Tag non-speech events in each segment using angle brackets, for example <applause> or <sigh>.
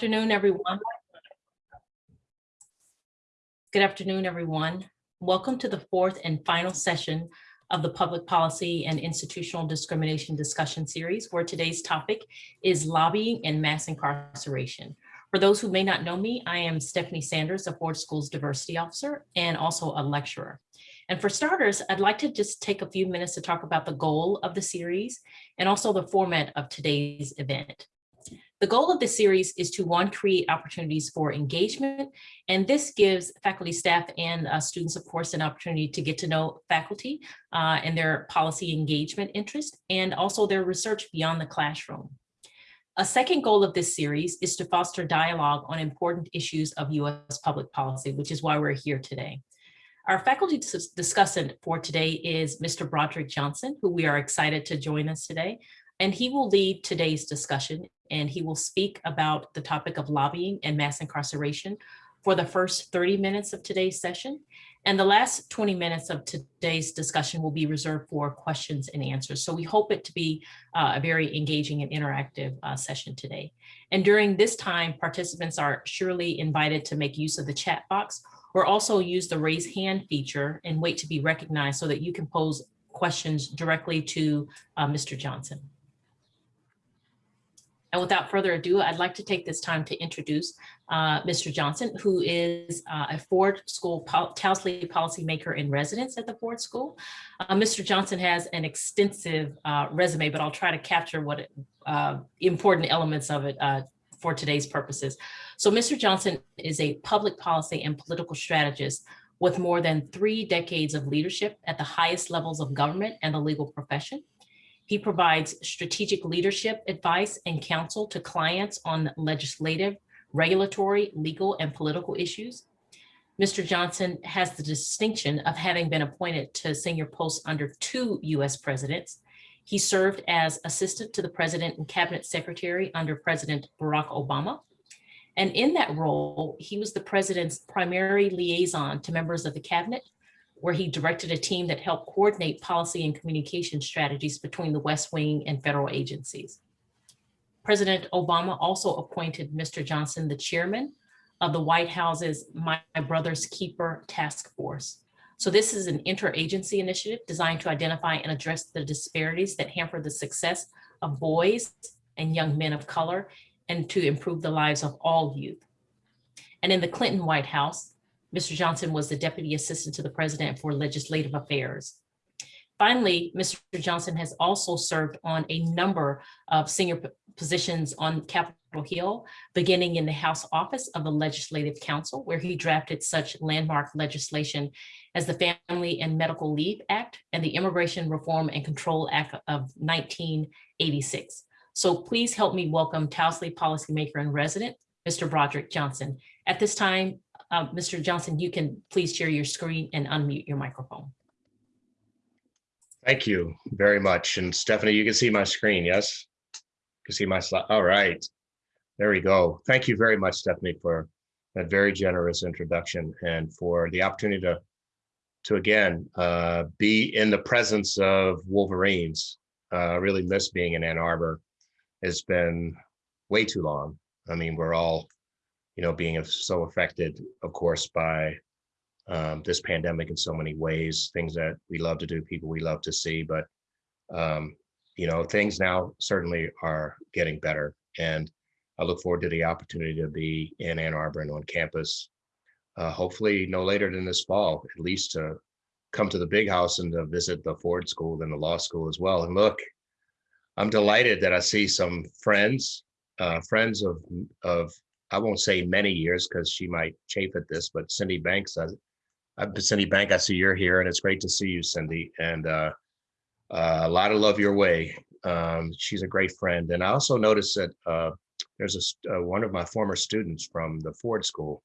afternoon, everyone. Good afternoon, everyone. Welcome to the fourth and final session of the Public Policy and Institutional Discrimination Discussion Series, where today's topic is lobbying and mass incarceration. For those who may not know me, I am Stephanie Sanders, a Ford Schools Diversity Officer and also a lecturer. And for starters, I'd like to just take a few minutes to talk about the goal of the series and also the format of today's event. The goal of this series is to one, create opportunities for engagement, and this gives faculty, staff, and uh, students, of course, an opportunity to get to know faculty uh, and their policy engagement interest, and also their research beyond the classroom. A second goal of this series is to foster dialogue on important issues of U.S. public policy, which is why we're here today. Our faculty discussant for today is Mr. Broderick Johnson, who we are excited to join us today. And he will lead today's discussion and he will speak about the topic of lobbying and mass incarceration for the first 30 minutes of today's session. And the last 20 minutes of today's discussion will be reserved for questions and answers. So we hope it to be uh, a very engaging and interactive uh, session today. And during this time, participants are surely invited to make use of the chat box or also use the raise hand feature and wait to be recognized so that you can pose questions directly to uh, Mr. Johnson. And without further ado, I'd like to take this time to introduce uh, Mr. Johnson, who is uh, a Ford School pol Towsley policymaker in residence at the Ford School. Uh, Mr. Johnson has an extensive uh, resume, but I'll try to capture what uh, important elements of it uh, for today's purposes. So Mr. Johnson is a public policy and political strategist with more than three decades of leadership at the highest levels of government and the legal profession. He provides strategic leadership advice and counsel to clients on legislative, regulatory, legal, and political issues. Mr. Johnson has the distinction of having been appointed to senior posts under two US presidents. He served as assistant to the president and cabinet secretary under President Barack Obama. And in that role, he was the president's primary liaison to members of the cabinet where he directed a team that helped coordinate policy and communication strategies between the West Wing and federal agencies. President Obama also appointed Mr. Johnson the chairman of the White House's My Brother's Keeper Task Force. So this is an interagency initiative designed to identify and address the disparities that hamper the success of boys and young men of color and to improve the lives of all youth. And in the Clinton White House, Mr. Johnson was the Deputy Assistant to the President for Legislative Affairs. Finally, Mr. Johnson has also served on a number of senior positions on Capitol Hill, beginning in the House Office of the Legislative Counsel, where he drafted such landmark legislation as the Family and Medical Leave Act and the Immigration Reform and Control Act of 1986. So please help me welcome Towsley policymaker and resident, Mr. Broderick Johnson. At this time, uh, Mr. Johnson, you can please share your screen and unmute your microphone. Thank you very much. And Stephanie, you can see my screen, yes? You can see my slide. All right. There we go. Thank you very much, Stephanie, for that very generous introduction and for the opportunity to, to again, uh, be in the presence of Wolverines. Uh, I really miss being in Ann Arbor. It's been way too long. I mean, we're all you know, being so affected, of course, by um, this pandemic in so many ways, things that we love to do, people we love to see, but, um, you know, things now certainly are getting better. And I look forward to the opportunity to be in Ann Arbor and on campus, uh, hopefully no later than this fall, at least to come to the big house and to visit the Ford School and the law school as well. And look, I'm delighted that I see some friends, uh, friends of, of I won't say many years because she might chafe at this, but Cindy Banks, I, I've Cindy Bank. I see you're here and it's great to see you, Cindy. And uh, uh, a lot of love your way. Um, she's a great friend. And I also noticed that uh, there's a, uh, one of my former students from the Ford School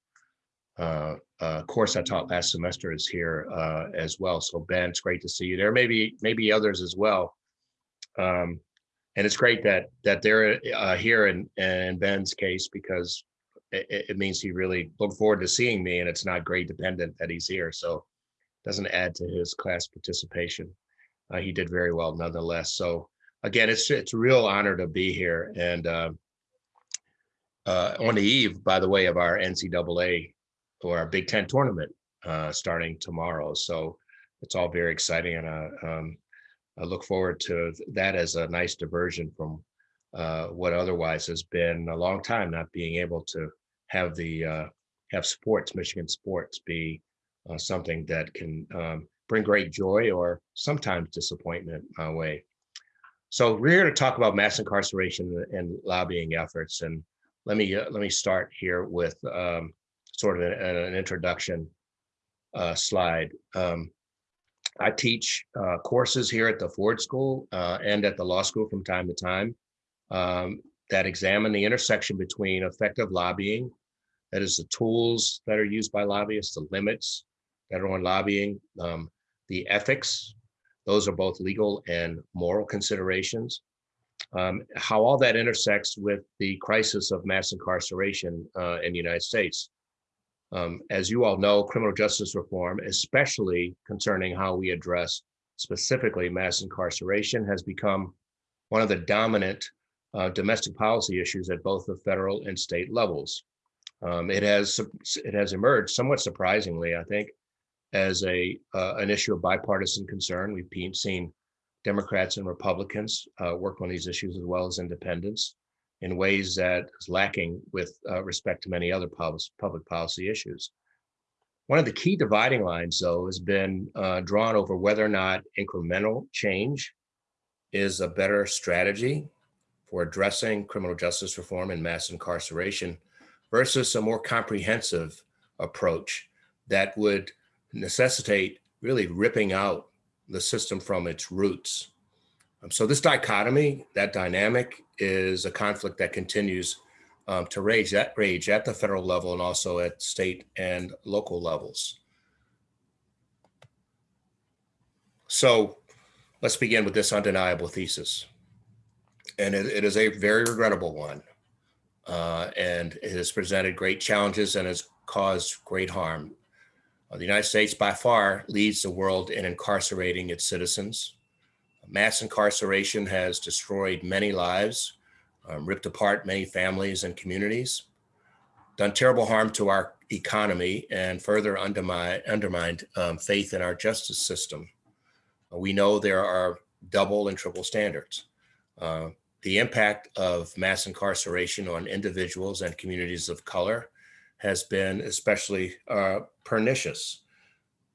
uh, uh, course I taught last semester is here as well. So Ben, it's great to see you there. Maybe maybe others as well. Um, and it's great that that they're here in, in Ben's case because it, it, means he really looked forward to seeing me and it's not grade dependent that he's here. So doesn't add to his class participation. Uh, he did very well nonetheless. So again, it's it's a real honor to be here. And uh, uh, on the eve, by the way, of our NCAA or our Big Ten tournament uh, starting tomorrow. So it's all very exciting, and uh, um, I look forward to that as a nice diversion from uh, what otherwise has been a long time not being able to have the uh, have sports, Michigan sports, be uh, something that can um, bring great joy or sometimes disappointment my way. So we're here to talk about mass incarceration and lobbying efforts. And let me uh, let me start here with um, sort of an, an introduction uh, slide. Um, I teach courses here at the Ford School and at the law school from time to time um, that examine the intersection between effective lobbying, that is the tools that are used by lobbyists, the limits that are on lobbying, um, the ethics, those are both legal and moral considerations. Um, how all that intersects with the crisis of mass incarceration uh, in the United States. Um, as you all know, criminal justice reform, especially concerning how we address specifically mass incarceration, has become one of the dominant uh, domestic policy issues at both the federal and state levels. Um, it has it has emerged somewhat surprisingly, I think, as a uh, an issue of bipartisan concern. We've seen Democrats and Republicans uh, work on these issues as well as independents in ways that is lacking with uh, respect to many other pub public policy issues. One of the key dividing lines, though, has been uh, drawn over whether or not incremental change is a better strategy for addressing criminal justice reform and mass incarceration versus a more comprehensive approach that would necessitate really ripping out the system from its roots. Um, so this dichotomy, that dynamic is a conflict that continues um, to rage, that rage at the federal level and also at state and local levels. So let's begin with this undeniable thesis. And it, it is a very regrettable one. Uh, and it has presented great challenges and has caused great harm. Uh, the United States by far leads the world in incarcerating its citizens. Mass incarceration has destroyed many lives, um, ripped apart many families and communities, done terrible harm to our economy and further undermine, undermined um, faith in our justice system. Uh, we know there are double and triple standards. Uh, the impact of mass incarceration on individuals and communities of color has been especially uh, pernicious.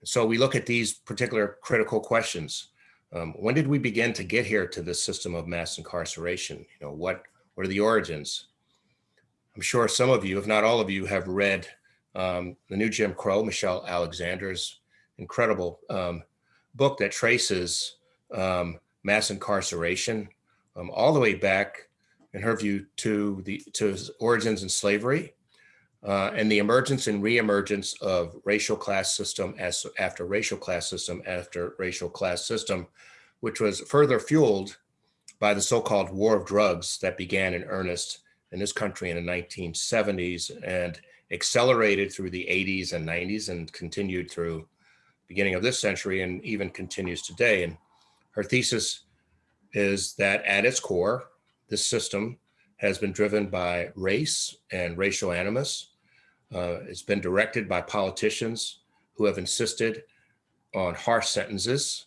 So we look at these particular critical questions. Um, when did we begin to get here to this system of mass incarceration? You know, what, what are the origins? I'm sure some of you, if not all of you, have read um, The New Jim Crow, Michelle Alexander's incredible um, book that traces um, mass incarceration um, all the way back, in her view, to the to origins in slavery uh, and the emergence and reemergence of racial class system as after racial class system after racial class system, which was further fueled by the so-called war of drugs that began in earnest in this country in the 1970s and accelerated through the 80s and 90s and continued through beginning of this century and even continues today. And her thesis is that at its core, this system has been driven by race and racial animus. Uh, it's been directed by politicians who have insisted on harsh sentences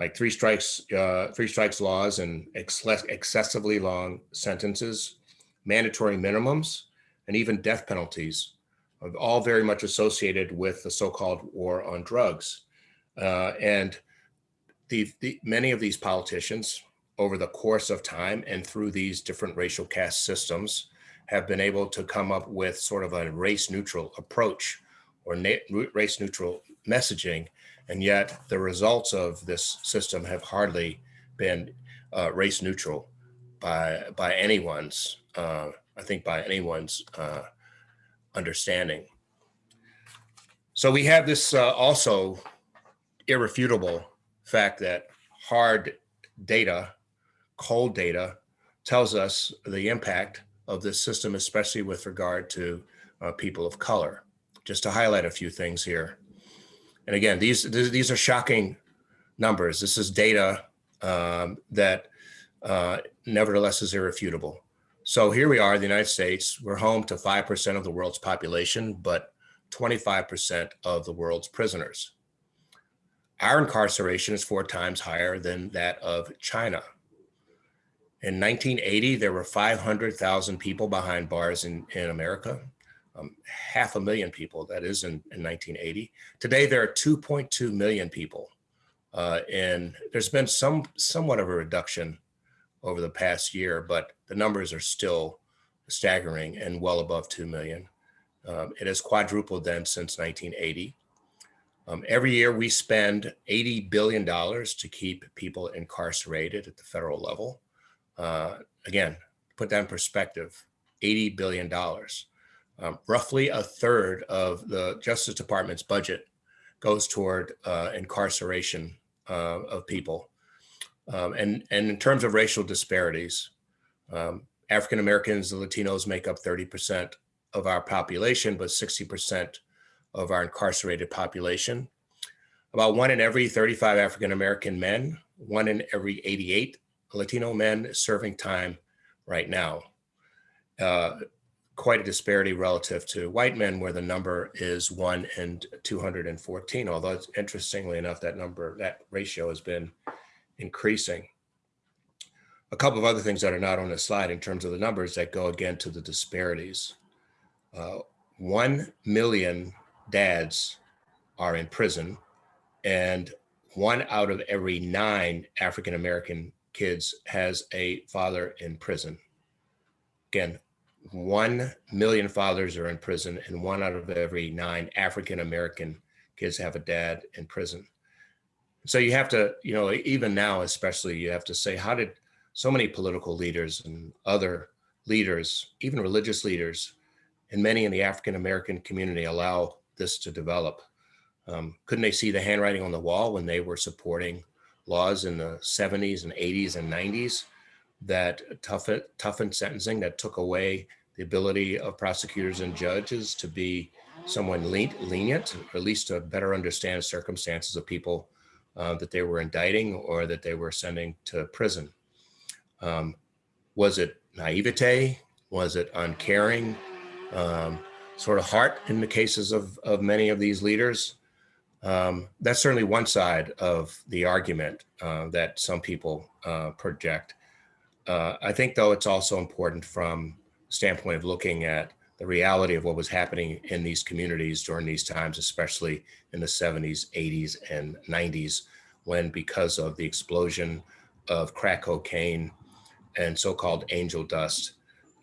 like three strikes, uh, three strikes laws and ex excessively long sentences, mandatory minimums, and even death penalties, all very much associated with the so-called war on drugs. Uh, and the, the, many of these politicians over the course of time and through these different racial caste systems have been able to come up with sort of a race neutral approach or race neutral messaging. And yet the results of this system have hardly been uh, race neutral by, by anyone's, uh, I think by anyone's uh, understanding. So we have this uh, also irrefutable fact that hard data cold data tells us the impact of this system, especially with regard to uh, people of color. Just to highlight a few things here. And again, these, these are shocking numbers. This is data um, that uh, nevertheless is irrefutable. So here we are, the United States, we're home to 5% of the world's population, but 25% of the world's prisoners. Our incarceration is four times higher than that of China. In 1980, there were 500,000 people behind bars in, in America, um, half a million people, that is in, in 1980. Today, there are 2.2 million people. Uh, and there's been some somewhat of a reduction over the past year, but the numbers are still staggering and well above 2 million. Um, it has quadrupled then since 1980. Um, every year we spend $80 billion to keep people incarcerated at the federal level. Uh, again, put that in perspective, $80 billion. Um, roughly a third of the Justice Department's budget goes toward uh, incarceration uh, of people. Um, and, and in terms of racial disparities, um, African Americans and Latinos make up 30% of our population, but 60% of our incarcerated population. About one in every 35 African American men, one in every 88 Latino men serving time right now. Uh, quite a disparity relative to white men where the number is one in 214, although interestingly enough, that number, that ratio has been increasing. A couple of other things that are not on the slide in terms of the numbers that go again to the disparities. Uh, 1 million dads are in prison and one out of every nine African-American kids has a father in prison. Again, 1 million fathers are in prison and one out of every nine African-American kids have a dad in prison. So you have to, you know, even now, especially you have to say, how did so many political leaders and other leaders, even religious leaders, and many in the African-American community allow this to develop. Um, couldn't they see the handwriting on the wall when they were supporting laws in the 70s and 80s and 90s that toughened, toughened sentencing, that took away the ability of prosecutors and judges to be someone lenient, or at least to better understand circumstances of people uh, that they were indicting or that they were sending to prison. Um, was it naivete? Was it uncaring? um, sort of heart in the cases of, of many of these leaders. Um, that's certainly one side of the argument uh, that some people uh, project. Uh, I think, though, it's also important from standpoint of looking at the reality of what was happening in these communities during these times, especially in the 70s, 80s, and 90s, when because of the explosion of crack cocaine and so-called angel dust,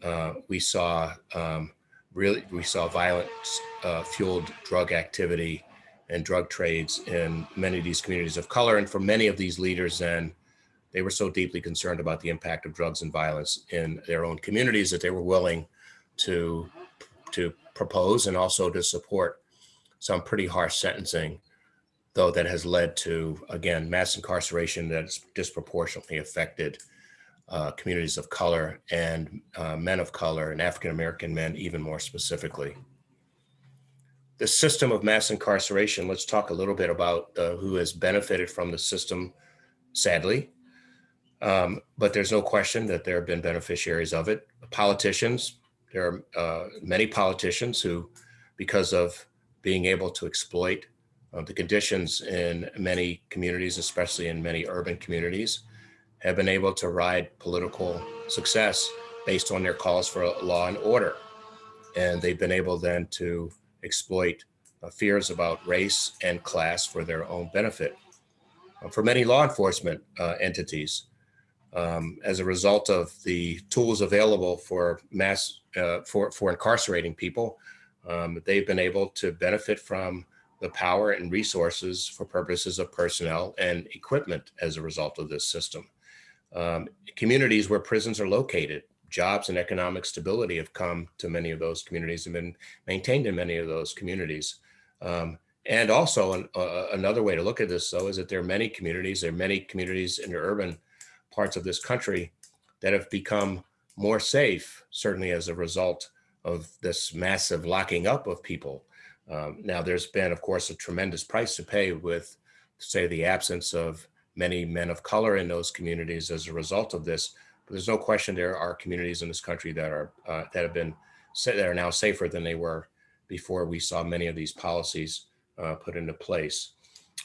uh, we saw um, really we saw violence uh, fueled drug activity and drug trades in many of these communities of color. And for many of these leaders then, they were so deeply concerned about the impact of drugs and violence in their own communities that they were willing to, to propose and also to support some pretty harsh sentencing, though that has led to, again, mass incarceration that's disproportionately affected uh, communities of color and uh, men of color and African-American men even more specifically. The system of mass incarceration, let's talk a little bit about uh, who has benefited from the system, sadly. Um, but there's no question that there have been beneficiaries of it. Politicians, there are uh, many politicians who, because of being able to exploit uh, the conditions in many communities, especially in many urban communities, have been able to ride political success based on their calls for law and order. And they've been able then to exploit uh, fears about race and class for their own benefit. Uh, for many law enforcement uh, entities, um, as a result of the tools available for mass, uh, for, for incarcerating people, um, they've been able to benefit from the power and resources for purposes of personnel and equipment as a result of this system um, communities where prisons are located. Jobs and economic stability have come to many of those communities and been maintained in many of those communities. Um, and also an, uh, another way to look at this though is that there are many communities, there are many communities in the urban parts of this country that have become more safe, certainly as a result of this massive locking up of people. Um, now there's been, of course, a tremendous price to pay with, say, the absence of many men of color in those communities as a result of this. There's no question there are communities in this country that are uh, that have been that are now safer than they were before we saw many of these policies uh, put into place.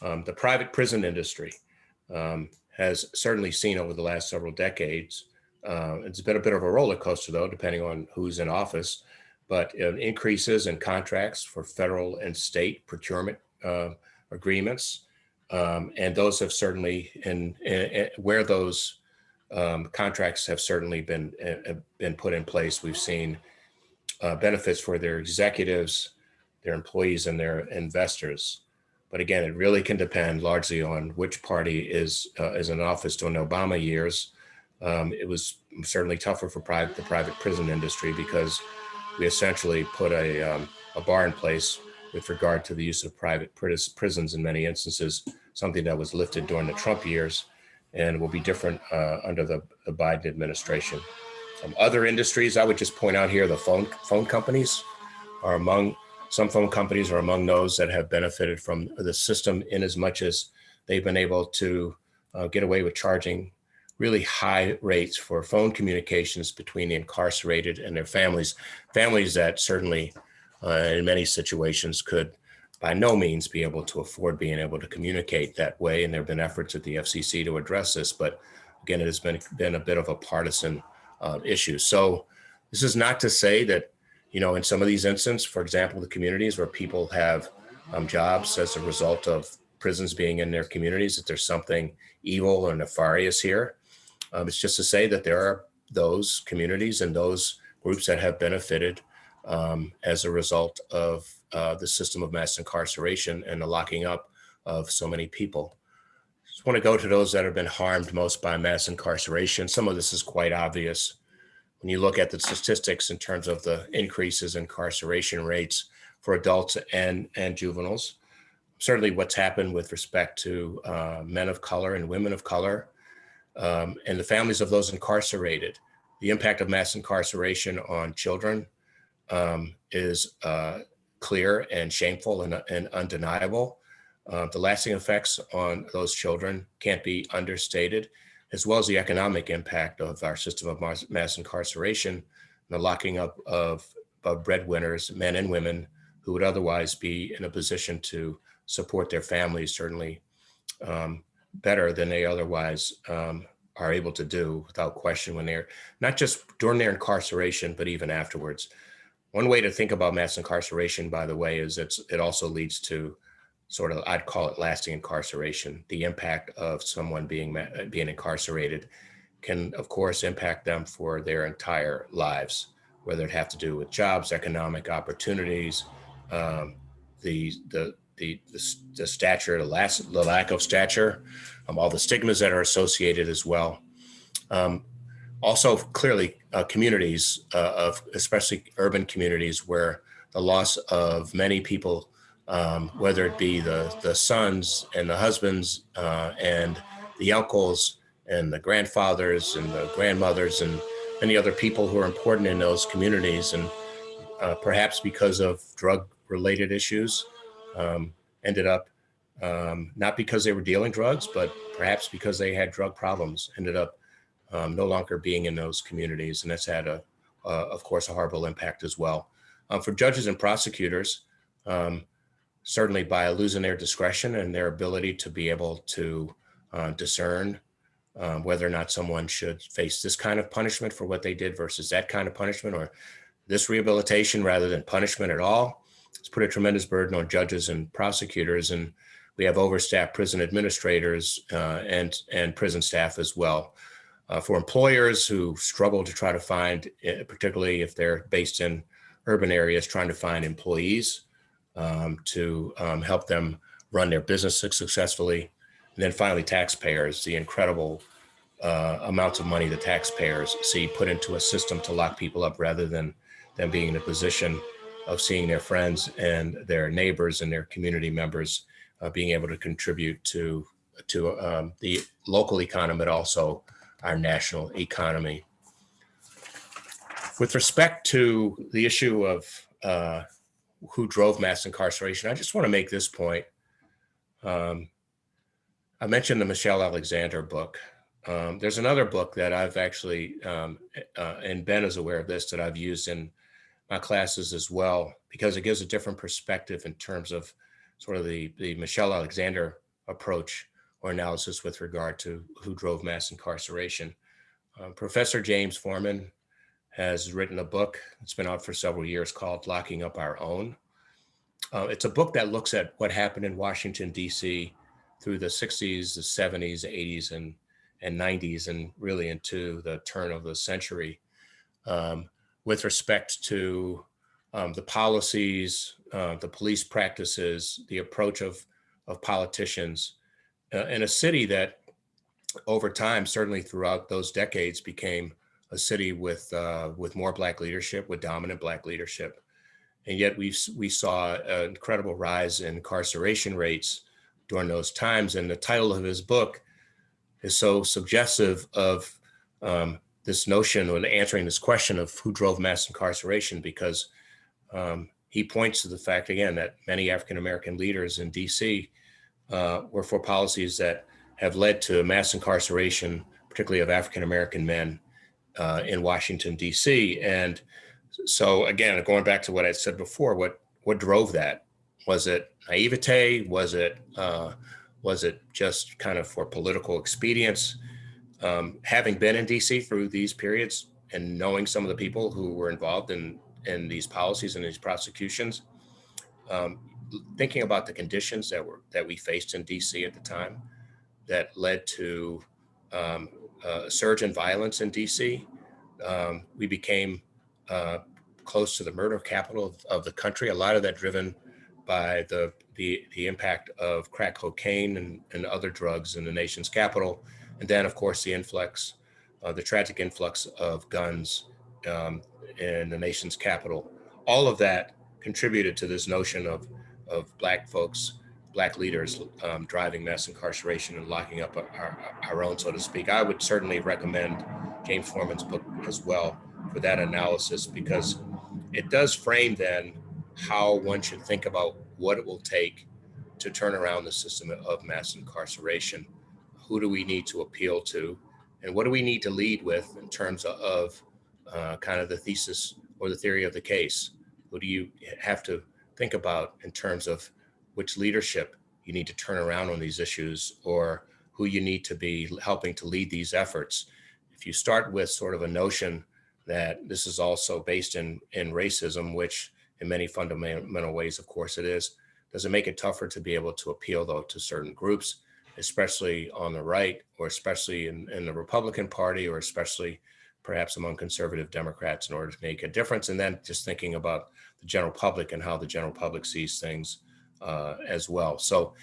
Um, the private prison industry um, has certainly seen over the last several decades. Uh, it's been a bit of a roller coaster, though, depending on who's in office. But uh, increases in contracts for federal and state procurement uh, agreements, um, and those have certainly, in, in where those um, contracts have certainly been uh, been put in place, we've seen uh, benefits for their executives, their employees, and their investors. But again, it really can depend largely on which party is uh, is in office. During Obama years, um, it was certainly tougher for private the private prison industry because we essentially put a um, a bar in place with regard to the use of private prisons in many instances, something that was lifted during the Trump years and will be different uh, under the, the Biden administration. Um, other industries, I would just point out here, the phone phone companies are among some phone companies are among those that have benefited from the system in as much as they've been able to uh, get away with charging really high rates for phone communications between the incarcerated and their families, families that certainly uh, in many situations could by no means be able to afford being able to communicate that way. And there have been efforts at the FCC to address this, but again, it has been, been a bit of a partisan uh, issue. So this is not to say that, you know, in some of these instances, for example, the communities where people have um, jobs as a result of prisons being in their communities, that there's something evil or nefarious here. Um, it's just to say that there are those communities and those groups that have benefited um, as a result of uh, the system of mass incarceration and the locking up of so many people. Just want to go to those that have been harmed most by mass incarceration. Some of this is quite obvious when you look at the statistics in terms of the increases in incarceration rates for adults and, and juveniles. Certainly what's happened with respect to uh, men of color and women of color um, and the families of those incarcerated. The impact of mass incarceration on children um, is uh, clear and shameful and, and undeniable. Uh, the lasting effects on those children can't be understated, as well as the economic impact of our system of mass, incarceration, the locking up of, of breadwinners, men and women, who would otherwise be in a position to support their families, certainly um, better than they otherwise um, are able to do without question when they're not just during their incarceration, but even afterwards. One way to think about mass incarceration, by the way, is it's, it also leads to sort of, I'd call it lasting incarceration. The impact of someone being, being incarcerated can, of course, impact them for their entire lives, whether it have to do with jobs, economic opportunities, um, the, the, the, the, the stature, the, last, the lack of stature, um, all the stigmas that are associated as well. Um, also, clearly, uh, communities uh, of especially urban communities where the loss of many people, um, whether it be the the sons and the husbands uh, and the uncles and the grandfathers and the grandmothers and many other people who are important in those communities, and uh, perhaps because of drug related issues, um, ended up um, not because they were dealing drugs, but perhaps because they had drug problems, ended up um, no longer being in those communities. And that's had, a, uh, of course, a horrible impact as well. Um, for judges and prosecutors, um, certainly by losing their discretion and their ability to be able to uh, discern um, whether or not someone should face this kind of punishment for what they did versus that kind of punishment or this rehabilitation rather than punishment at all. It's put a tremendous burden on judges and prosecutors. And we have overstaffed prison administrators uh, and, and prison staff as well uh, for employers who struggle to try to find, eh, particularly if they're based in urban areas, trying to find employees um, to um, help them run their business successfully. And then finally, taxpayers, the incredible uh, amounts of money the taxpayers see put into a system to lock people up rather than them being in a position of seeing their friends and their neighbors and their community members uh, being able to contribute to to um, the local economy, but also our national economy. With respect to the issue of uh, who drove mass incarceration, I just want to make this point. Um, I mentioned the Michelle Alexander book. Um, there's another book that I've actually, um, uh, and Ben is aware of this, that I've used in my classes as well, because it gives a different perspective in terms of sort of the, the Michelle Alexander approach or analysis with regard to who drove mass incarceration. Um, Professor James Forman has written a book, it's been out for several years called Locking Up Our Own. Uh, it's a book that looks at what happened in Washington, DC through the 60s, the 70s, 80s, and and 90s and really into the turn of the century um, with respect to um, the policies, uh, the police practices, the approach of, of politicians uh, in a city that over time, certainly throughout those decades became a city with, uh, with more black leadership, with dominant black leadership. And yet we, we saw an incredible rise in incarceration rates during those times. And the title of his book is so suggestive of um, this notion or answering this question of who drove mass incarceration because um, he points to the fact again that many African-American leaders in DC uh, were for policies that have led to mass incarceration, particularly of African-American men uh, in Washington, DC. And so again, going back to what I said before, what, what drove that? Was it naivete? Was it uh, was it just kind of for political expedience? Um, having been in DC through these periods and knowing some of the people who were involved in, in these policies and these prosecutions, um, thinking about the conditions that were that we faced in DC at the time that led to um, a surge in violence in DC, um, we became uh, close to the murder capital of, of the country, a lot of that driven by the the, the impact of crack cocaine and, and other drugs in the nation's capital. And then, of course, the influx, uh, the tragic influx of guns um, in the nation's capital. All of that contributed to this notion of, of Black folks, Black leaders um, driving mass incarceration and locking up our, our own, so to speak. I would certainly recommend James Forman's book as well for that analysis because it does frame then how one should think about what it will take to turn around the system of mass incarceration. Who do we need to appeal to? And what do we need to lead with in terms of uh, kind of the thesis or the theory of the case? Who do you have to think about in terms of which leadership you need to turn around on these issues or who you need to be helping to lead these efforts? If you start with sort of a notion that this is also based in, in racism, which in many fundamental ways, of course it is. Does it make it tougher to be able to appeal though to certain groups, especially on the right or especially in, in the Republican party or especially perhaps among conservative Democrats in order to make a difference? And then just thinking about the general public and how the general public sees things uh, as well. So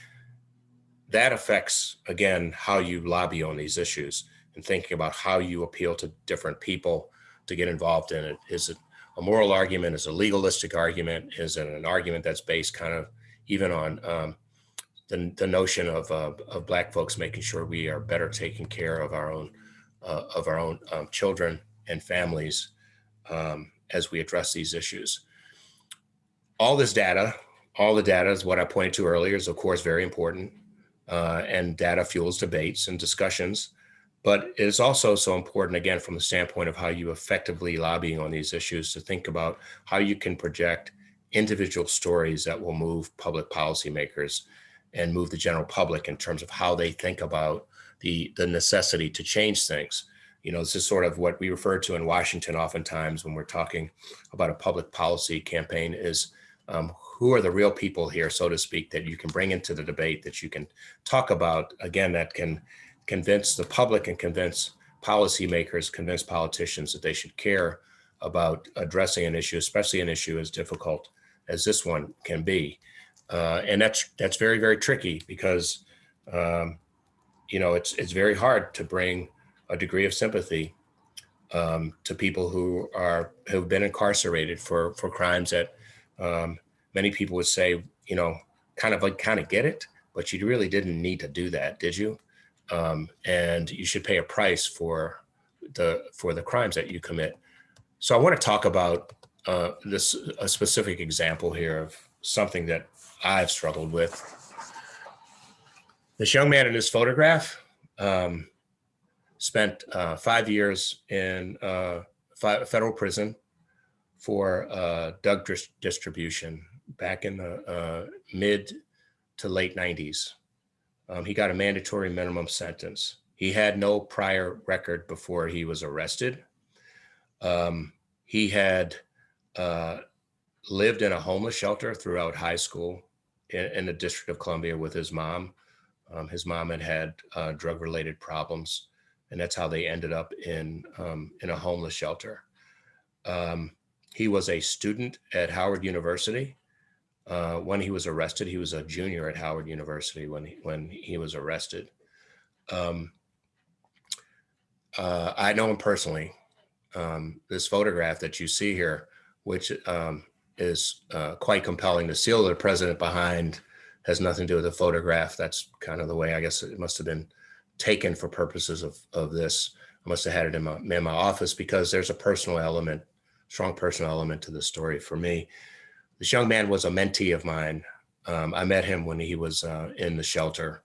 that affects, again, how you lobby on these issues and thinking about how you appeal to different people to get involved in it. Is it a moral argument, is a legalistic argument, is it an argument that's based kind of even on um, the, the notion of, uh, of black folks making sure we are better taking care of our own uh, of our own um, children and families um, as we address these issues. All this data, all the data is what I pointed to earlier is of course very important uh, and data fuels debates and discussions. But it is also so important, again, from the standpoint of how you effectively lobbying on these issues to think about how you can project individual stories that will move public policymakers and move the general public in terms of how they think about the, the necessity to change things. You know, this is sort of what we refer to in Washington oftentimes when we're talking about a public policy campaign is um, who are the real people here, so to speak, that you can bring into the debate, that you can talk about, again, that can convince the public and convince policymakers, convince politicians that they should care about addressing an issue, especially an issue as difficult as this one can be. Uh, and that's that's very, very tricky because, um, you know, it's, it's very hard to bring a degree of sympathy um, to people who are who've been incarcerated for for crimes that um, many people would say, you know, kind of like kind of get it, but you really didn't need to do that, did you? um, and you should pay a price for the for the crimes that you commit. So I want to talk about uh, this a specific example here of something that I've struggled with. This young man in this photograph, um, spent uh, five years in uh, federal prison for uh, dis- distribution back in the uh, mid to late 90s. Um, he got a mandatory minimum sentence. He had no prior record before he was arrested. Um, he had uh, lived in a homeless shelter throughout high school in, in the District of Columbia with his mom. Um, his mom had had uh, drug-related problems, and that's how they ended up in um, in a homeless shelter. Um, he was a student at Howard University. Uh, when he was arrested, he was a junior at Howard University when he, when he was arrested. Um, uh, I know him personally. Um, this photograph that you see here, which um, is uh, quite compelling. The seal of the president behind has nothing to do with the photograph. That's kind of the way I guess it must have been taken for purposes of, of this. I must have had it in my, in my office because there's a personal element, strong personal element to the story for me. This young man was a mentee of mine. Um, I met him when he was uh, in the shelter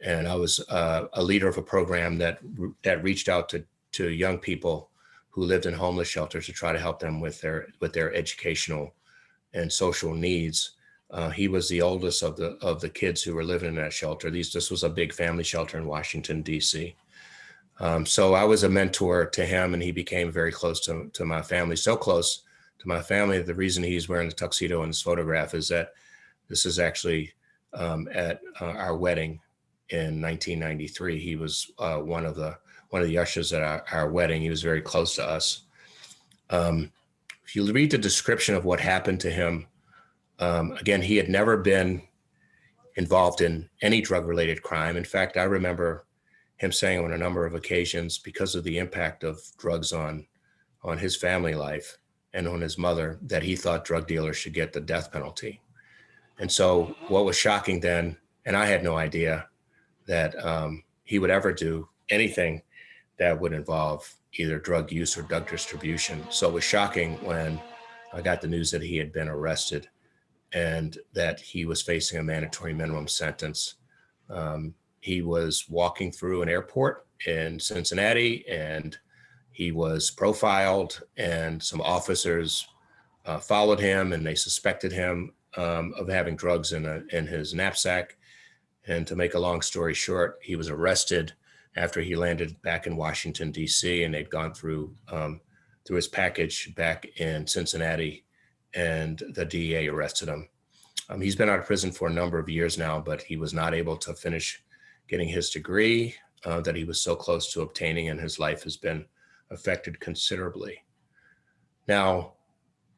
and I was uh, a leader of a program that that reached out to to young people who lived in homeless shelters to try to help them with their with their educational and social needs. Uh, he was the oldest of the of the kids who were living in that shelter. These this was a big family shelter in Washington D.C. Um, so I was a mentor to him, and he became very close to to my family. So close to my family. The reason he's wearing the tuxedo in this photograph is that this is actually um, at uh, our wedding in 1993. He was uh, one of the one of the ushers at our, our wedding. He was very close to us. Um, if you read the description of what happened to him, um, again, he had never been involved in any drug-related crime. In fact, I remember him saying on a number of occasions, because of the impact of drugs on on his family life and on his mother, that he thought drug dealers should get the death penalty. And so, what was shocking then, and I had no idea that um, he would ever do anything that would involve either drug use or drug distribution. So it was shocking when I got the news that he had been arrested and that he was facing a mandatory minimum sentence. Um, he was walking through an airport in Cincinnati and he was profiled and some officers uh, followed him and they suspected him um, of having drugs in, a, in his knapsack. And to make a long story short, he was arrested after he landed back in Washington, D.C., and they'd gone through um, through his package back in Cincinnati, and the DEA arrested him. Um, he's been out of prison for a number of years now, but he was not able to finish getting his degree uh, that he was so close to obtaining, and his life has been affected considerably. Now,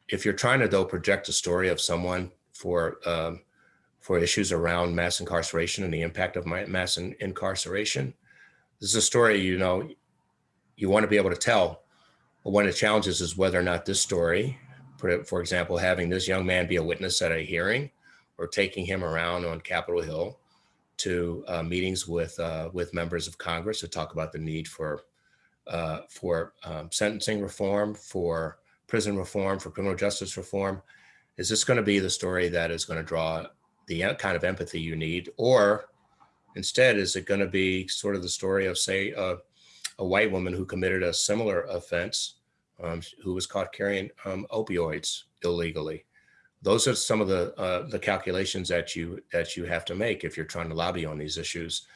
if you're trying to though project a story of someone for um, for issues around mass incarceration and the impact of mass in incarceration, this is a story you know you want to be able to tell. But one of the challenges is whether or not this story, for example, having this young man be a witness at a hearing or taking him around on Capitol Hill to uh, meetings with uh, with members of Congress to talk about the need for uh, for um, sentencing reform, for prison reform, for criminal justice reform. Is this going to be the story that is going to draw the kind of empathy you need, or Instead, is it going to be sort of the story of, say, uh, a white woman who committed a similar offense, um, who was caught carrying um, opioids illegally? Those are some of the uh, the calculations that you that you have to make if you're trying to lobby on these issues.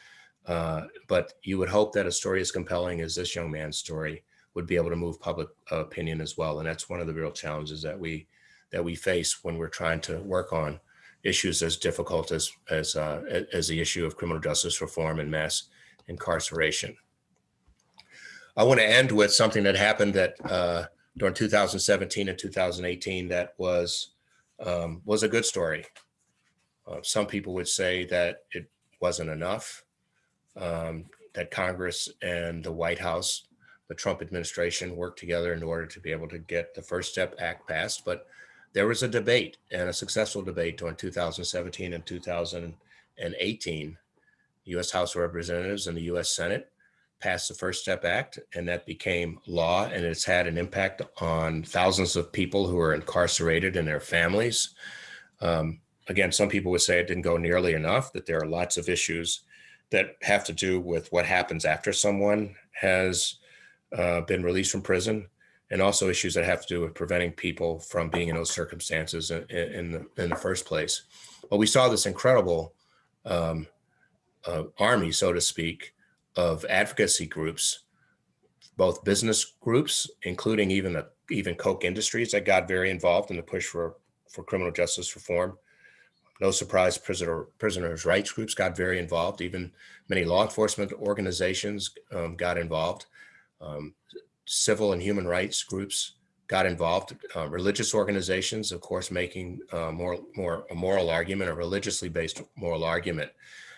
Uh, but you would hope that a story as compelling as this young man's story would be able to move public opinion as well, and that's one of the real challenges that we that we face when we're trying to work on issues as difficult as as uh, as the issue of criminal justice reform and mass incarceration. I want to end with something that happened that uh, during 2017 and 2018 that was um, was a good story. Uh, some people would say that it wasn't enough. Um, that Congress and the White House, the Trump administration, worked together in order to be able to get the First Step Act passed, but there was a debate and a successful debate during 2017 and 2018. U.S. House of Representatives and the U.S. Senate passed the First Step Act, and that became law, and it's had an impact on thousands of people who are incarcerated and their families. Um, again, some people would say it didn't go nearly enough, that there are lots of issues that have to do with what happens after someone has uh, been released from prison, and also issues that have to do with preventing people from being in those circumstances in, in the in the first place. But we saw this incredible um, uh, army, so to speak, of advocacy groups, both business groups, including even the even Koch Industries that got very involved in the push for for criminal justice reform. No surprise, prisoner prisoners' rights groups got very involved. Even many law enforcement organizations um, got involved. Um, civil and human rights groups got involved. Uh, religious organizations, of course, making uh, more more a moral argument, a religiously based moral argument.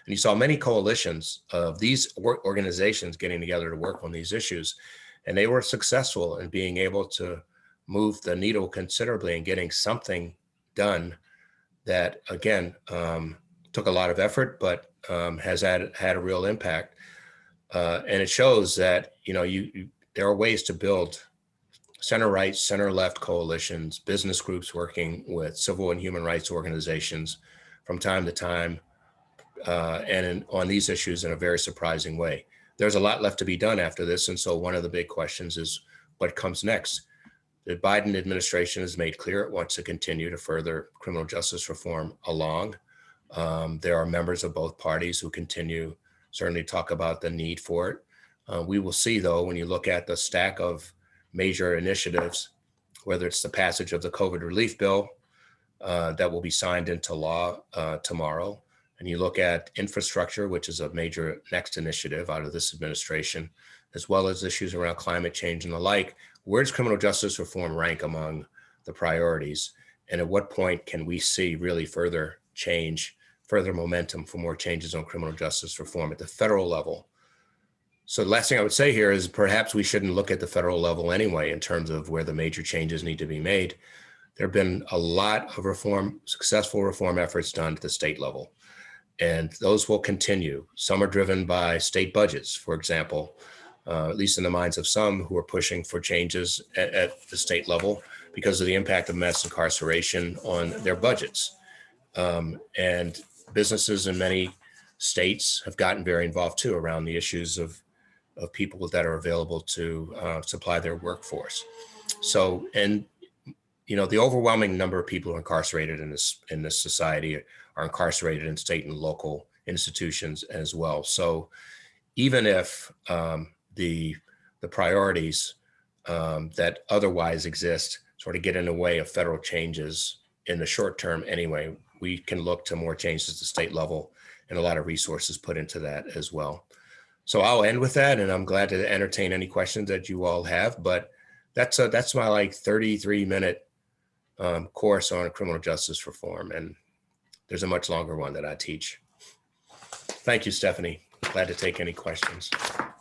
And you saw many coalitions of these organizations getting together to work on these issues. And they were successful in being able to move the needle considerably and getting something done that, again, um, took a lot of effort, but um, has had, had a real impact. Uh, and it shows that, you know, you, you there are ways to build center right, center left coalitions, business groups working with civil and human rights organizations from time to time uh, and in, on these issues in a very surprising way. There's a lot left to be done after this. And so one of the big questions is what comes next? The Biden administration has made clear it wants to continue to further criminal justice reform along. Um, there are members of both parties who continue certainly talk about the need for it. Uh, we will see though, when you look at the stack of major initiatives, whether it's the passage of the COVID relief bill uh, that will be signed into law uh, tomorrow, and you look at infrastructure, which is a major next initiative out of this administration, as well as issues around climate change and the like, where does criminal justice reform rank among the priorities? And at what point can we see really further change, further momentum for more changes on criminal justice reform at the federal level? So the last thing I would say here is perhaps we shouldn't look at the federal level anyway in terms of where the major changes need to be made. There have been a lot of reform, successful reform efforts done at the state level and those will continue. Some are driven by state budgets, for example, uh, at least in the minds of some who are pushing for changes at, at, the state level because of the impact of mass incarceration on their budgets. Um, and businesses in many states have gotten very involved too around the issues of, of people that are available to uh, supply their workforce. So, and you know, the overwhelming number of people incarcerated in this in this society are incarcerated in state and local institutions as well. So even if um, the, the priorities um, that otherwise exist sort of get in the way of federal changes in the short term anyway, we can look to more changes at the state level and a lot of resources put into that as well. So I'll end with that and I'm glad to entertain any questions that you all have, but that's a, that's my like 33 minute um, course on criminal justice reform. And there's a much longer one that I teach. Thank you, Stephanie. Glad to take any questions.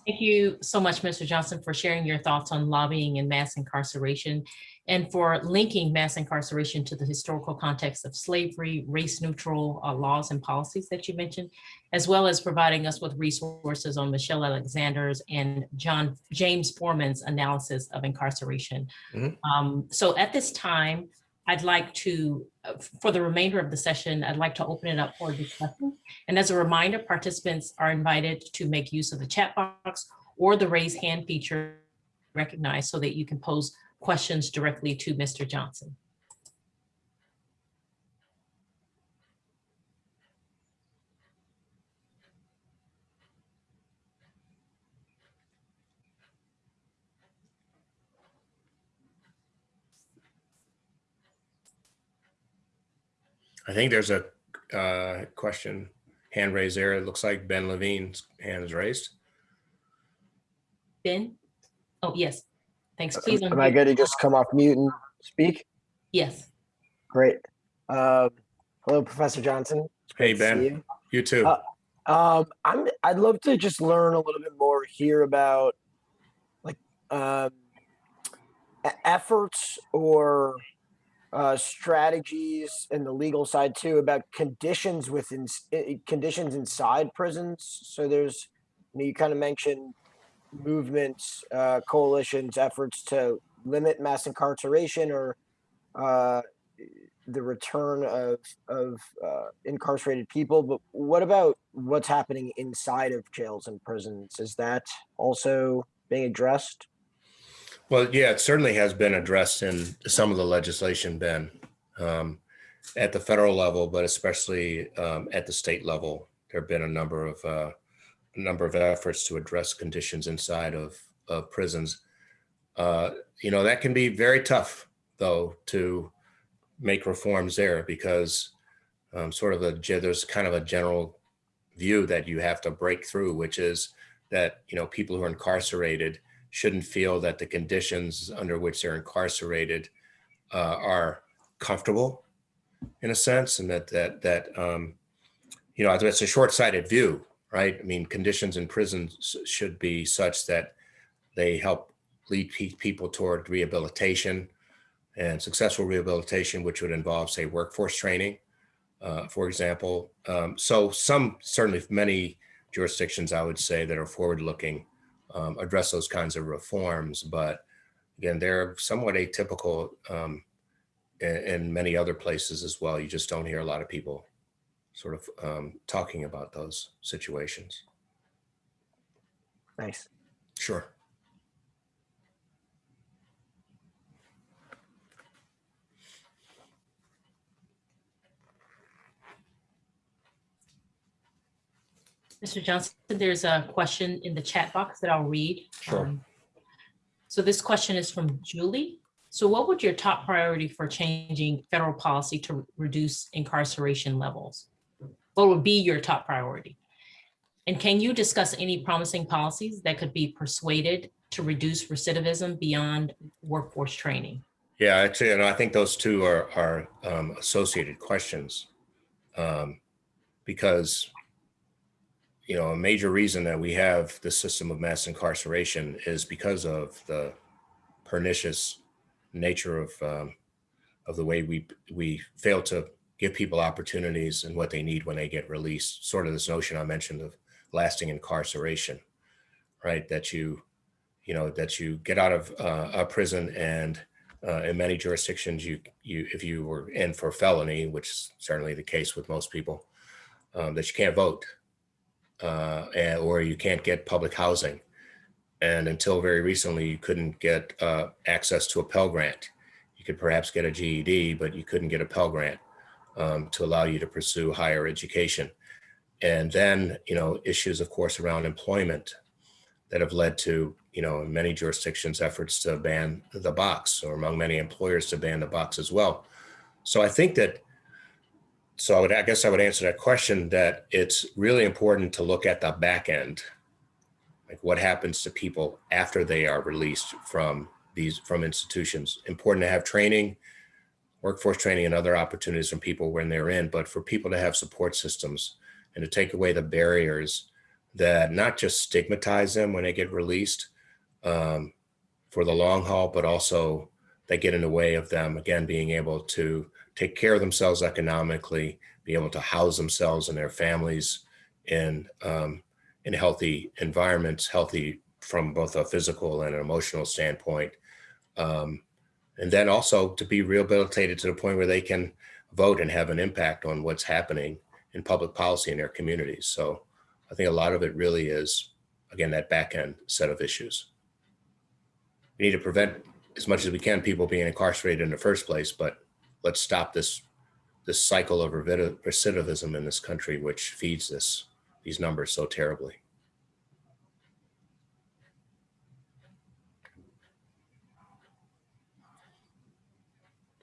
Thank you so much, Mr. Johnson, for sharing your thoughts on lobbying and mass incarceration and for linking mass incarceration to the historical context of slavery, race neutral uh, laws and policies that you mentioned, as well as providing us with resources on Michelle Alexander's and John James Forman's analysis of incarceration. Mm -hmm. um, so at this time, I'd like to, uh, for the remainder of the session, I'd like to open it up for discussion. And as a reminder, participants are invited to make use of the chat box or the raise hand feature recognized so that you can pose questions directly to Mr. Johnson. I think there's a uh, question, hand raised there. It looks like Ben Levine's hand is raised. Ben? Oh, yes. Thanks. Please. Am I good to just come off mute and speak? Yes. Great. Uh, hello, Professor Johnson. Hey, Ben. You. you. too. Uh, um, I'm, I'd love to just learn a little bit more here about like um, efforts or uh, strategies and the legal side too about conditions within conditions inside prisons. So there's, you, know, you kind of mentioned movements, uh, coalitions, efforts to limit mass incarceration or uh, the return of of uh, incarcerated people, but what about what's happening inside of jails and prisons? Is that also being addressed? Well, yeah, it certainly has been addressed in some of the legislation, Ben, um, at the federal level, but especially um, at the state level. There have been a number of uh, a number of efforts to address conditions inside of, of prisons. Uh, you know, that can be very tough, though, to make reforms there because um, sort of a there's kind of a general view that you have to break through, which is that you know people who are incarcerated shouldn't feel that the conditions under which they're incarcerated uh, are comfortable in a sense and that that that um, you know it's a short-sighted view right? I mean conditions in prisons should be such that they help lead pe- people toward rehabilitation and successful rehabilitation which would involve say workforce training uh, for example. Um, so some certainly many jurisdictions i would say that are forward-looking um, address those kinds of reforms. But again, they're somewhat atypical um, in, in, many other places as well. You just don't hear a lot of people sort of um, talking about those situations. Nice. Sure. Mr. Johnson, there's a question in the chat box that I'll read. Sure. Um, So this question is from Julie. So what would your top priority for changing federal policy to reduce incarceration levels? What would be your top priority? And can you discuss any promising policies that could be persuaded to reduce recidivism beyond workforce training? Yeah, actually, and I think those two are are um, associated questions, um, because you know, a major reason that we have the system of mass incarceration is because of the pernicious nature of um, of the way we we fail to give people opportunities and what they need when they get released. Sort of this notion I mentioned of lasting incarceration, right? That you, you know, that you get out of uh, a prison and uh, in many jurisdictions, you you if you were in for felony, which is certainly the case with most people, um, that you can't vote uh, and, or you can't get public housing. And until very recently, you couldn't get uh, access to a Pell Grant. You could perhaps get a GED, but you couldn't get a Pell Grant um, to allow you to pursue higher education. And then, you know, issues, of course, around employment that have led to, you know, in many jurisdictions, efforts to ban the box, or among many employers to ban the box as well. So I think that so I would, I guess I would answer that question that it's really important to look at the back end, like what happens to people after they are released from these from institutions. Important to have training, workforce training, and other opportunities from people when they're in, but for people to have support systems and to take away the barriers that not just stigmatize them when they get released um, for the long haul, but also that get in the way of them again being able to take care of themselves economically, be able to house themselves and their families in um, in healthy environments, healthy from both a physical and an emotional standpoint, um, and then also to be rehabilitated to the point where they can vote and have an impact on what's happening in public policy in their communities. So I think a lot of it really is, again, that back end set of issues. We need to prevent as much as we can people being incarcerated in the first place, but let's stop this this cycle of recidivism in this country, which feeds this these numbers so terribly.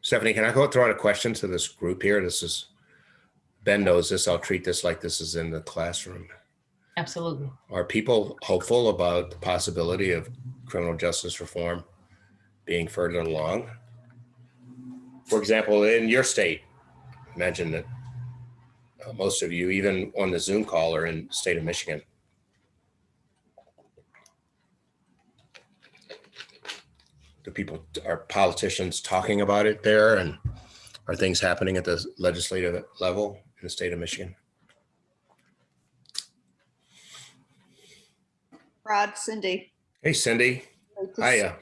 Stephanie, can I go throw out a question to this group here? This is Ben knows this. I'll treat this like this is in the classroom. Absolutely. Are people hopeful about the possibility of criminal justice reform being further along? For example, in your state, imagine that uh, most of you, even on the Zoom call, are in the state of Michigan. Do people, are politicians talking about it there and are things happening at the legislative level in the state of Michigan? Rod, Cindy. Hey, Cindy. Hiya.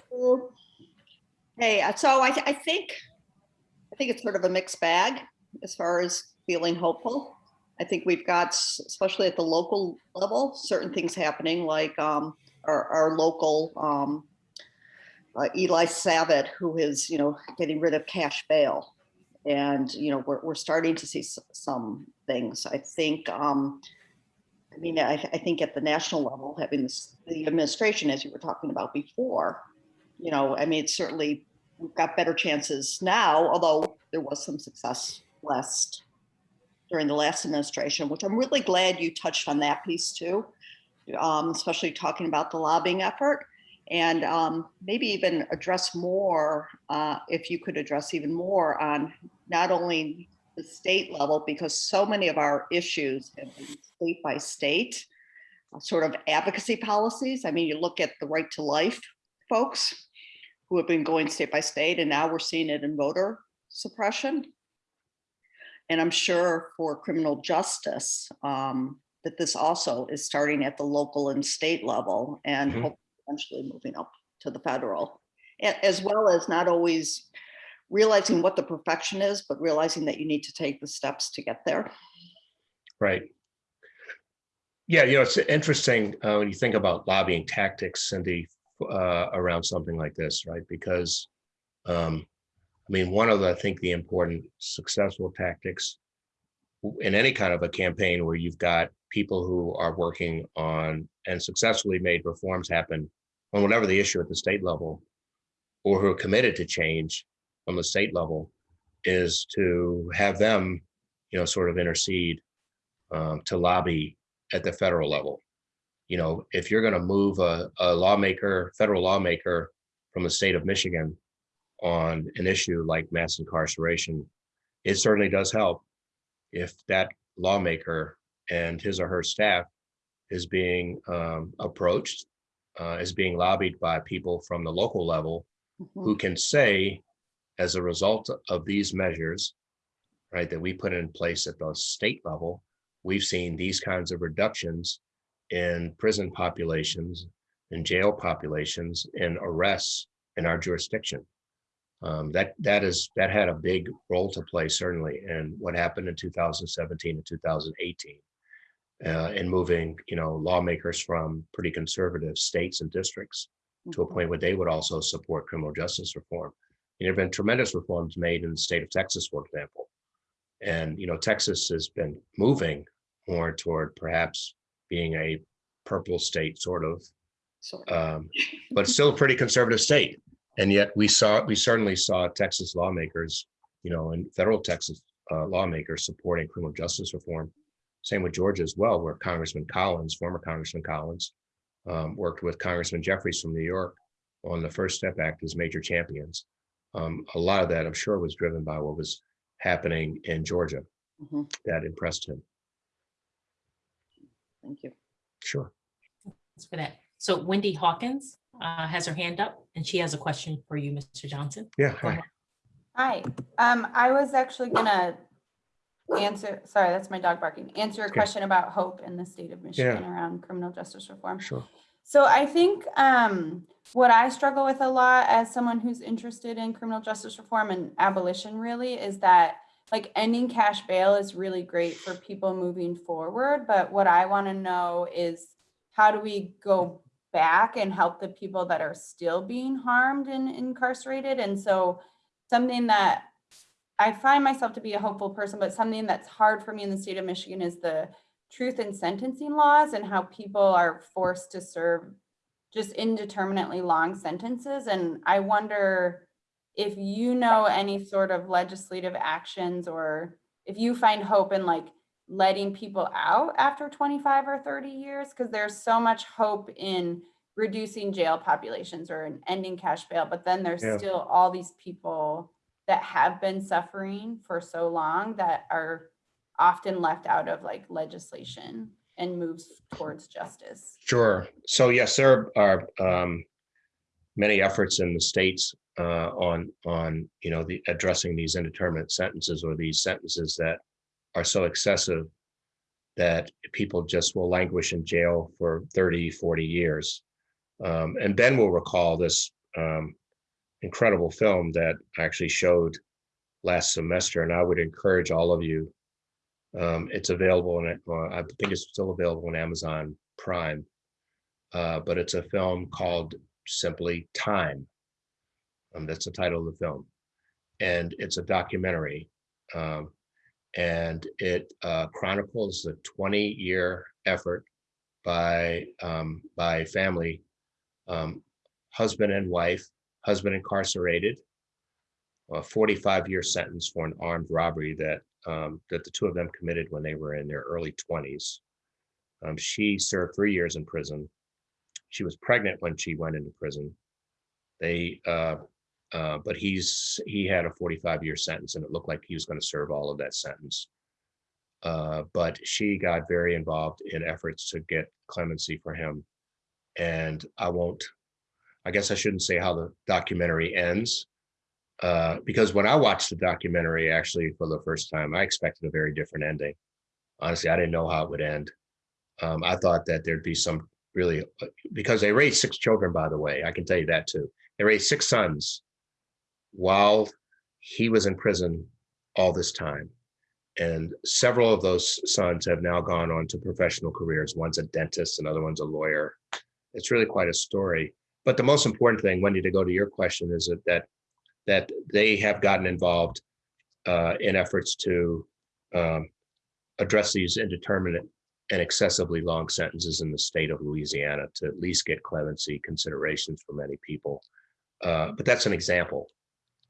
Hey, uh, so I, I think, I think it's sort of a mixed bag as far as feeling hopeful. I think we've got, especially at the local level, certain things happening like um, our, our local um, uh, Eli Savit, who is, you know, getting rid of cash bail. And, you know, we're, we're starting to see some things. I think, um, I mean, I, I think at the national level, having this, the administration, as you were talking about before, you know, I mean, it's certainly, we've got better chances now, although there was some success last, during the last administration, which I'm really glad you touched on that piece too. Um, especially talking about the lobbying effort and um, maybe even address more, uh, if you could address even more on not only the state level, because so many of our issues have been state by state, uh, sort of advocacy policies. I mean, you look at the right to life folks who have been going state by state, and now we're seeing it in voter suppression. And I'm sure for criminal justice, um, that this also is starting at the local and state level and Mhm. eventually moving up to the federal. As well as not always realizing what the perfection is, but realizing that you need to take the steps to get there. Right. Yeah, you know, it's interesting uh, when you think about lobbying tactics, Cindy, uh, around something like this, right? Because, um, I mean, one of the, I think, the important successful tactics in any kind of a campaign where you've got people who are working on and successfully made reforms happen on whatever the issue at the state level, or who are committed to change on the state level, is to have them, you know, sort of intercede um, to lobby at the federal level. You know, if you're going to move a, a lawmaker, federal lawmaker from the state of Michigan on an issue like mass incarceration, it certainly does help if that lawmaker and his or her staff is being um, approached, uh, is being lobbied by people from the local level Mhm. who can say, as a result of these measures, right, that we put in place at the state level, we've seen these kinds of reductions in prison populations, in jail populations, in arrests in our jurisdiction. Um, that that is that had a big role to play certainly in what happened in 2017 and 2018 uh, in moving you know lawmakers from pretty conservative states and districts to a Mhm. point where they would also support criminal justice reform. And there have been tremendous reforms made in the state of Texas, for example. And, you know, Texas has been moving more toward perhaps being a purple state, sort of, um, but still a pretty conservative state. And yet we saw, we certainly saw Texas lawmakers, you know, and federal Texas uh, lawmakers supporting criminal justice reform. Same with Georgia as well, where Congressman Collins, former Congressman Collins, um, worked with Congressman Jeffries from New York on the First Step Act as major champions. Um, a lot of that, I'm sure, was driven by what was happening in Georgia mhm, that impressed him. Thank you. Sure. Thanks for that. So Wendy Hawkins uh, has her hand up and she has a question for you, Mr. Johnson. Yeah. Hi. Hi, um, I was actually gonna answer, sorry, that's my dog barking, answer a Okay. question about hope in the state of Michigan around criminal justice reform. Sure. So I think um, what I struggle with a lot as someone who's interested in criminal justice reform and abolition really is that like ending cash bail is really great for people moving forward. But what I want to know is how do we go back and help the people that are still being harmed and incarcerated? And so something that I find myself to be a hopeful person, but something that's hard for me in the state of Michigan is the truth in sentencing laws and how people are forced to serve just indeterminately long sentences. And I wonder if you know any sort of legislative actions or if you find hope in like letting people out after 25 or 30 years, because there's so much hope in reducing jail populations or in ending cash bail, but then there's Yeah. still all these people that have been suffering for so long that are often left out of like legislation and moves towards justice. Sure. So yes, there are um, many efforts in the states uh, on on you know the addressing these indeterminate sentences or these sentences that are so excessive that people just will languish in jail for 30, 40 years. Um, and Ben will recall this um, incredible film that actually showed last semester, and I would encourage all of you. Um, it's available and uh, I think it's still available on Amazon Prime. Uh, but it's a film called simply Time. Um, that's the title of the film. And it's a documentary. Um, and it uh, chronicles the 20 year effort by um, by family, um, husband and wife, husband incarcerated, a 45 year sentence for an armed robbery that um, that the two of them committed when they were in their early 20s. Um, she served three years in prison. She was pregnant when she went into prison. They, uh, uh, but he's he had a 45 year sentence, and it looked like he was going to serve all of that sentence. Uh, but she got very involved in efforts to get clemency for him, and I won't. I guess I shouldn't say how the documentary ends, uh, because when I watched the documentary actually for the first time, I expected a very different ending. Honestly, I didn't know how it would end. Um, I thought that there'd be some really because they raised six children, by the way. I can tell you that too. They raised six sons while he was in prison all this time. And several of those sons have now gone on to professional careers. One's a dentist, another one's a lawyer. It's really quite a story. But the most important thing, Wendy, to go to your question, is that that, that they have gotten involved uh, in efforts to um, address these indeterminate and excessively long sentences in the state of Louisiana to at least get clemency considerations for many people. Uh, but that's an example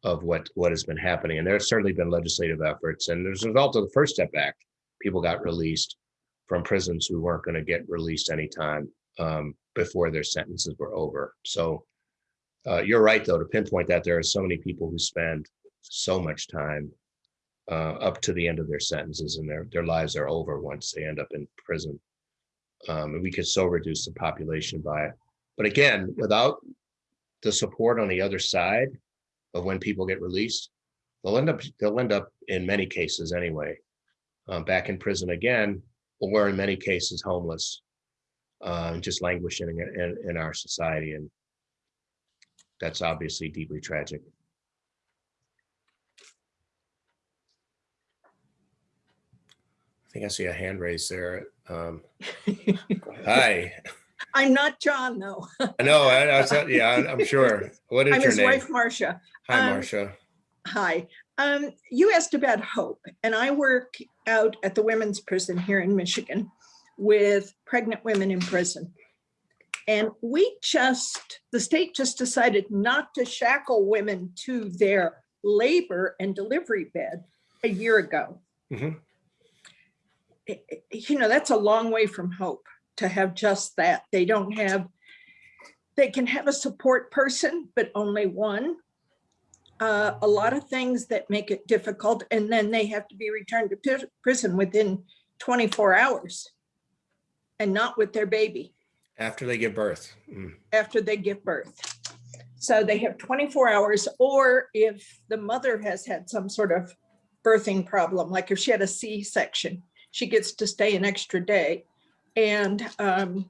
of what what has been happening. And there's certainly been legislative efforts. And as a result of the First Step Act, people got released from prisons who weren't going to get released anytime um, before their sentences were over. So uh, you're right, though, to pinpoint that there are so many people who spend so much time uh, up to the end of their sentences and their, their lives are over once they end up in prison. Um, and we could so reduce the population by it. But again, without the support on the other side of when people get released, they'll end up they'll end up in many cases anyway, um, back in prison again, or in many cases homeless, uh, just languishing in, in, in our society, and that's obviously deeply tragic. I think I see a hand raised there. Um, <laughs> hi. I'm not John, though. I know. I, I yeah, I'm sure. What is I'm your his name? wife, Marcia. Hi, um, Marcia. Hi. Um, you asked about hope, and I work out at the women's prison here in Michigan with pregnant women in prison. And we just, the state just decided not to shackle women to their labor and delivery bed a year ago. I- I- You know, that's a long way from hope to have just that. They don't have, they can have a support person, but only one. Uh, a lot of things that make it difficult, and then they have to be returned to prison within 24 hours and not with their baby After they give birth. Mm. after they give birth. So they have 24 hours, or if the mother has had some sort of birthing problem, like if she had a C-section, she gets to stay an extra day. And um,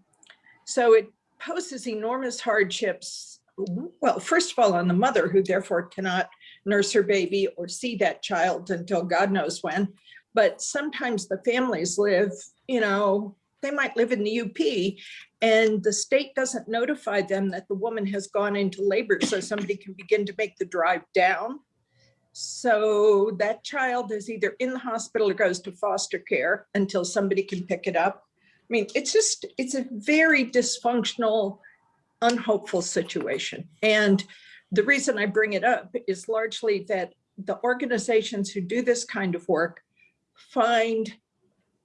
so it poses enormous hardships. Well, first of all, on the mother, who therefore cannot nurse her baby or see that child until God knows when. But sometimes the families live, you know, they might live in the UP and the state doesn't notify them that the woman has gone into labor so somebody can begin to make the drive down. So that child is either in the hospital or goes to foster care until somebody can pick it up. I mean, it's just, it's a very dysfunctional, unhopeful situation. And the reason I bring it up is largely that the organizations who do this kind of work find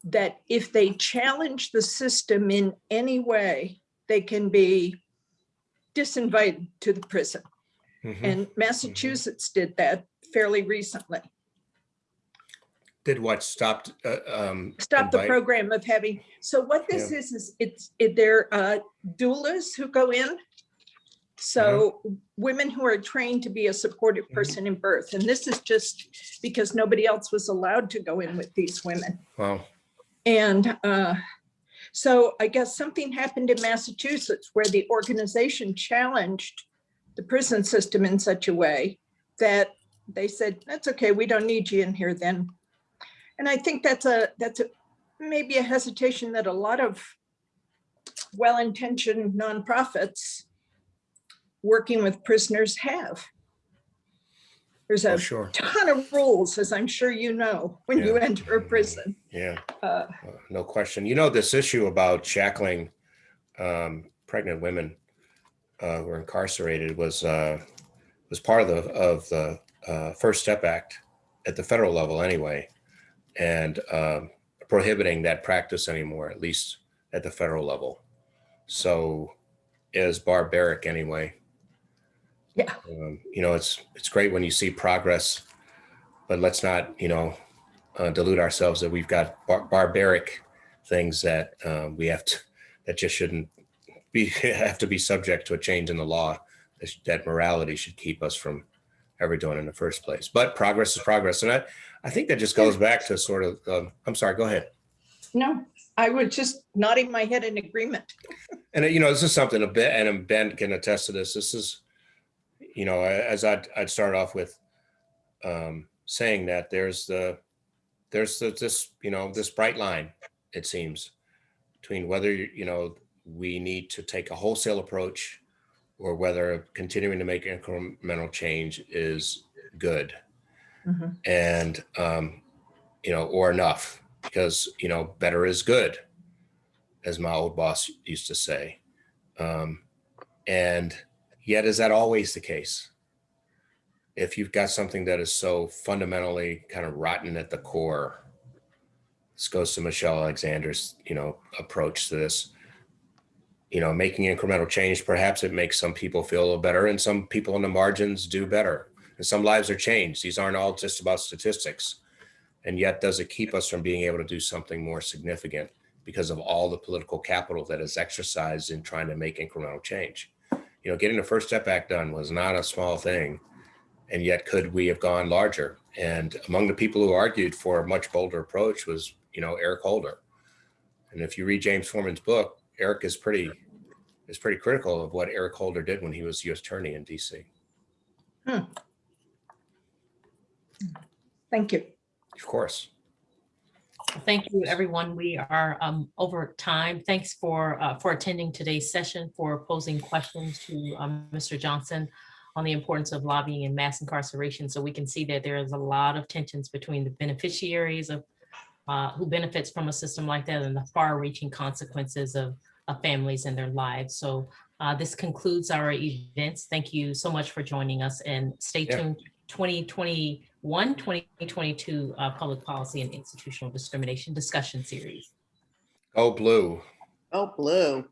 that if they challenge the system in any way, they can be disinvited to the prison. Mhm. And Massachusetts did that fairly recently. Did what stopped? Uh, um, Stop the program of having, so what this is, is it's, it- they're uh, doulas who go in. So women who are trained to be a supportive person in birth. And this is just because nobody else was allowed to go in with these women. Wow. And uh, so I guess something happened in Massachusetts where the organization challenged the prison system in such a way that they said, that's okay, we don't need you in here then. And I think that's a, that's a, maybe a hesitation that a lot of well-intentioned nonprofits working with prisoners have. There's Oh, a sure. ton of rules, as I'm sure you know, when you enter a prison. Yeah. Uh, Uh, No question. You know, this issue about shackling um, pregnant women uh, who are incarcerated was uh, was part of the of the uh, First Step Act at the federal level anyway, and um, prohibiting that practice anymore, at least at the federal level. So is barbaric anyway. Yeah. Um, you know, it's it's great when you see progress, but let's not, you know, uh, delude ourselves that we've got bar- barbaric things that um, we have to that just shouldn't be <laughs> have to be subject to a change in the law. That, morality should keep us from ever doing in the first place. But progress is progress, and I I think that just goes back to sort of. Um, I'm sorry. Go ahead. No, I was just nodding my head in agreement. And uh, you know, this is something a bit, and Ben can attest to this. This is, you know, as I'd, I'd start off with um, saying that there's the, there's the, this, you know, this bright line, it seems, between whether, you know, we need to take a wholesale approach or whether continuing to make incremental change is good Mhm. and, um, you know, or enough because, you know, better is good as my old boss used to say. Um, and yet, is that always the case? If you've got something that is so fundamentally kind of rotten at the core, this goes to Michelle Alexander's, you know, approach to this. You know, making incremental change, perhaps it makes some people feel a little better, and some people on the margins do better. And some lives are changed. These aren't all just about statistics. And yet, does it keep us from being able to do something more significant? because of all the political capital that is exercised in trying to make incremental change. You know, getting the First Step Act done was not a small thing. And yet, could we have gone larger? And among the people who argued for a much bolder approach was, you know, Eric Holder. And if you read James Forman's book, Eric is pretty is pretty critical of what Eric Holder did when he was U.S. Attorney in D.C. Hmm. Thank you. Of course. Thank you, everyone. We are um, over time. Thanks for, uh, for attending today's session, for posing questions to um, Mr. Johnson on the importance of lobbying and mass incarceration. So we can see that there is a lot of tensions between the beneficiaries of uh, who benefits from a system like that and the far-reaching consequences of, of families and their lives. So uh, this concludes our events. Thank you so much for joining us and stay Yeah. tuned. 2021, 2022 uh, Public Policy and Institutional Discrimination Discussion Series. Go blue. Oh, blue.